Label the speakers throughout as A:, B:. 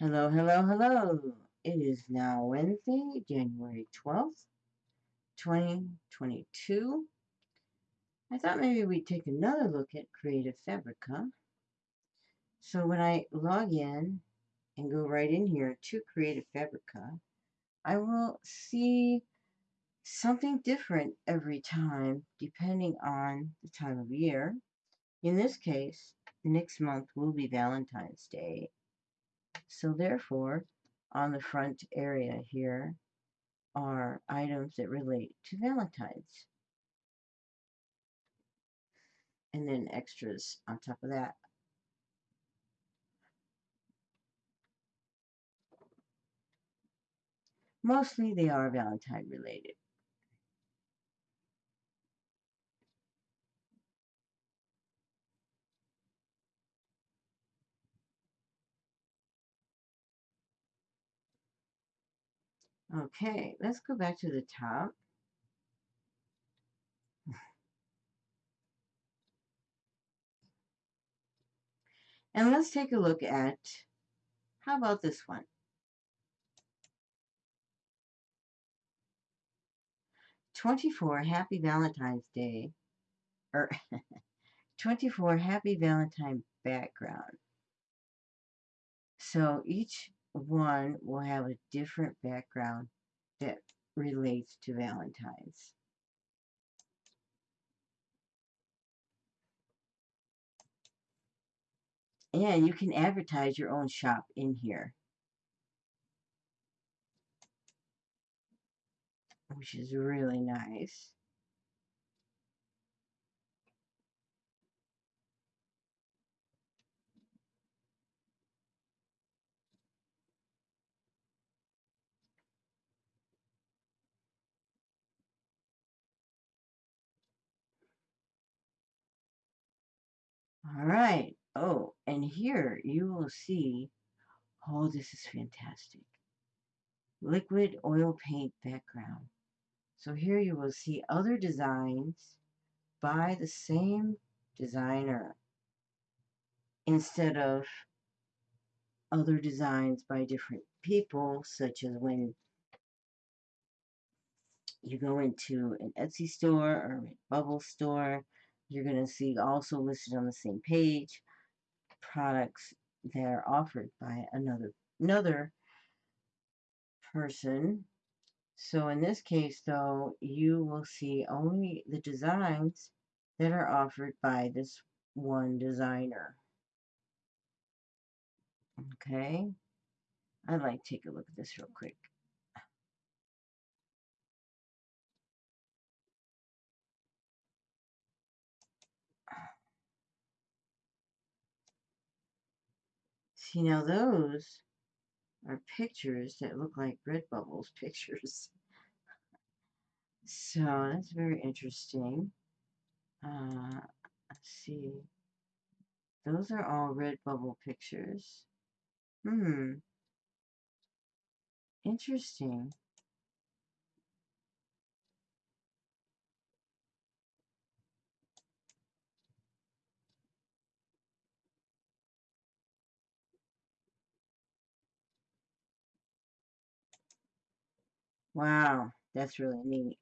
A: Hello, hello, hello. It is now Wednesday, January 12th, 2022. I thought maybe we'd take another look at Creative Fabrica. So when I log in and go right in here to Creative Fabrica, I will see something different every time depending on the time of year. In this case, next month will be Valentine's Day so therefore, on the front area here are items that relate to Valentine's. And then extras on top of that. Mostly they are Valentine related. Okay, let's go back to the top. And let's take a look at, how about this one? Twenty-four Happy Valentine's Day, or 24 Happy Valentine background. So each one will have a different background that relates to Valentine's. And you can advertise your own shop in here. Which is really nice. All right. Oh, and here you will see, oh, this is fantastic. Liquid oil paint background. So here you will see other designs by the same designer instead of other designs by different people, such as when you go into an Etsy store or a Redbubble store, you're going to see also listed on the same page products that are offered by another another person. So in this case, though, you will see only the designs that are offered by this one designer. Okay, I'd like to take a look at this real quick. See, now those are pictures that look like Redbubble's pictures. So that's very interesting. Uh, let's see. Those are all Redbubble pictures. Hmm. Interesting. Wow, that's really neat.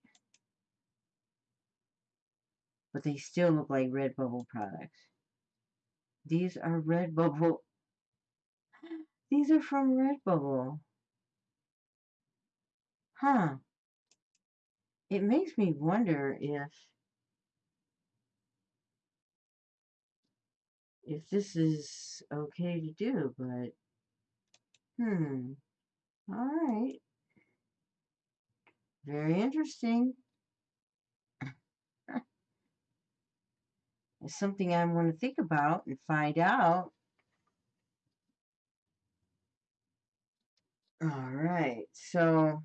A: But they still look like Redbubble products. These are Redbubble. These are from Redbubble. Huh. It makes me wonder if if this is okay to do, but hmm. All right. Very interesting. It's something I want to think about and find out. All right, so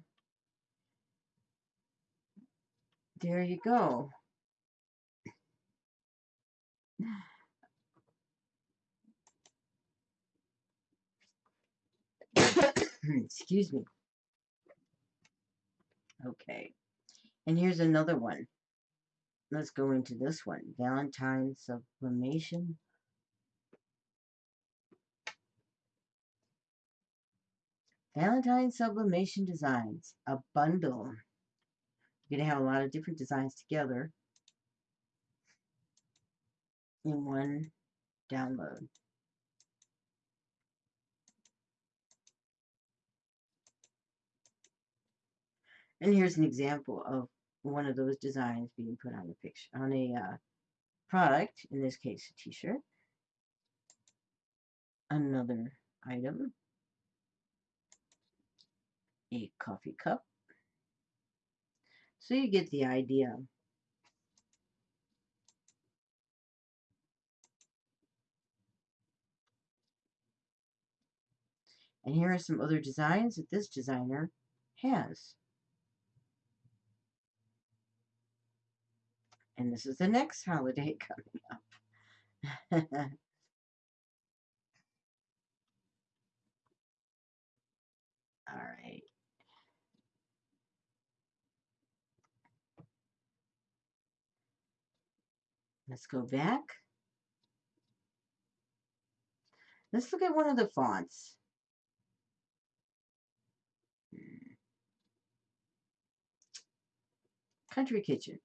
A: there you go. Excuse me. Okay. And here's another one. Let's go into this one. Valentine sublimation. Valentine Sublimation Designs, a bundle. You're going to have a lot of different designs together in one download. And here's an example of one of those designs being put on a picture on a uh, product, in this case a t-shirt. Another item, a coffee cup. So you get the idea. And here are some other designs that this designer has. And this is the next holiday coming up. All right. Let's go back. Let's look at one of the fonts. Hmm. Country Kitchen.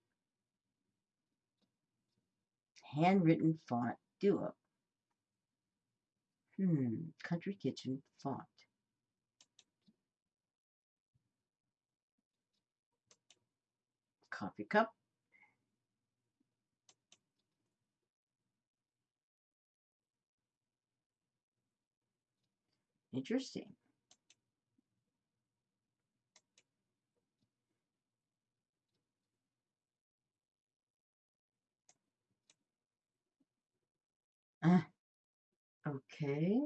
A: Handwritten font duo. Hmm, Country Kitchen font. Coffee cup. Interesting. Uh, okay.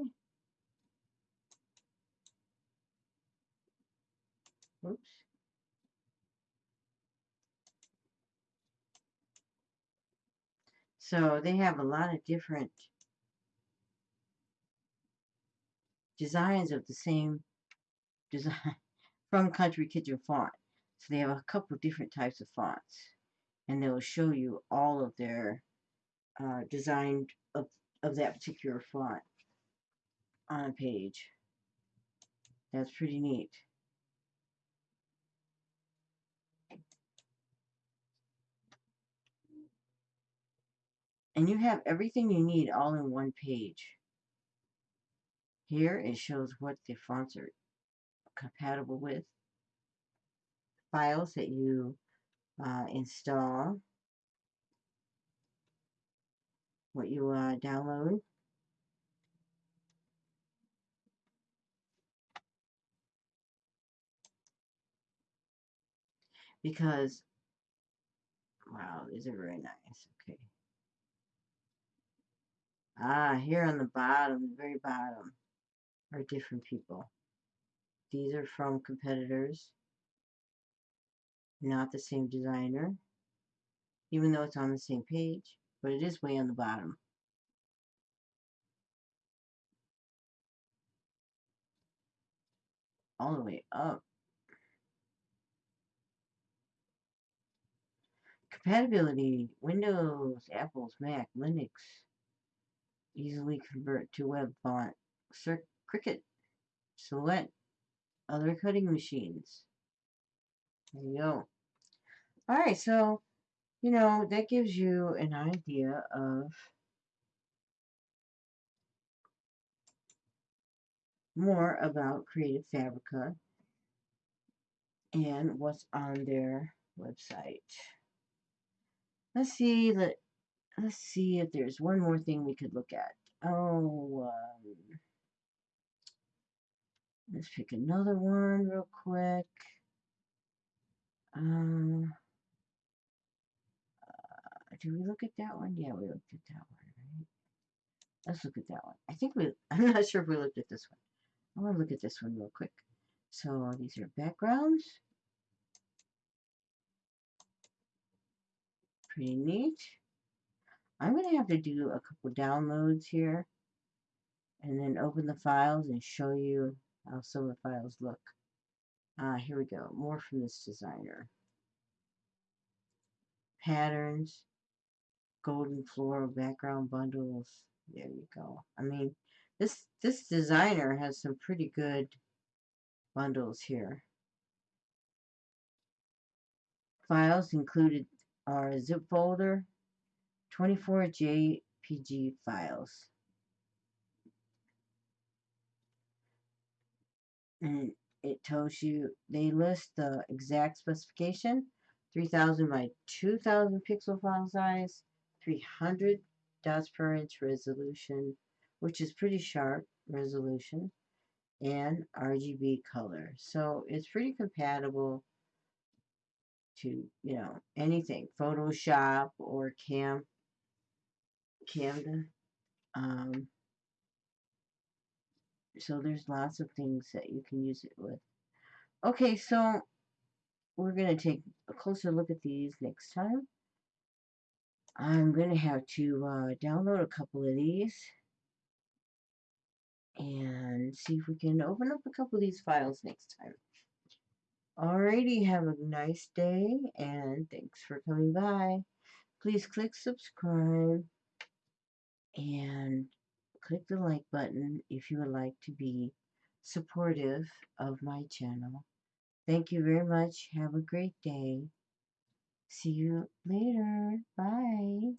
A: Oops. So they have a lot of different designs of the same design from Country Kitchen Font. So they have a couple different types of fonts. And they'll show you all of their uh, designed of, of that particular font on a page. That's pretty neat. And you have everything you need all in one page. Here it shows what the fonts are compatible with. Files that you uh, install. What you uh, download. Because, wow, these are very nice. Okay. Ah, here on the bottom, the very bottom are different people. These are from competitors, not the same designer, even though it's on the same page, but it is way on the bottom. All the way up. Compatibility, Windows, Apples, Mac, Linux. Easily convert to web font. Cir Cricut, Silhouette, other cutting machines. There you go. Alright, so, you know, that gives you an idea of more about Creative Fabrica and what's on their website. Let's see, let, let's see if there's one more thing we could look at. Oh, um, Let's pick another one real quick. Um, did we look at that one? Yeah, we looked at that one, right? Let's look at that one. I think we, I'm not sure if we looked at this one. I want to look at this one real quick. So these are backgrounds. Pretty neat. I'm going to have to do a couple downloads here and then open the files and show you how some of the files look. Uh, here we go. More from this designer. Patterns, golden floral background bundles. There you go. I mean, this this designer has some pretty good bundles here. Files included are a zip folder, 24 JPG files. And it tells you, they list the exact specification, 3000 by 2000 pixel file size, 300 dots per inch resolution, which is pretty sharp resolution, and RGB color. So it's pretty compatible to, you know, anything, Photoshop or Cam, Canva. Um, so there's lots of things that you can use it with. Okay, so we're going to take a closer look at these next time. I'm going to have to uh, download a couple of these and see if we can open up a couple of these files next time. Alrighty, have a nice day and thanks for coming by. Please click subscribe and click the like button if you would like to be supportive of my channel. Thank you very much. Have a great day. See you later. Bye.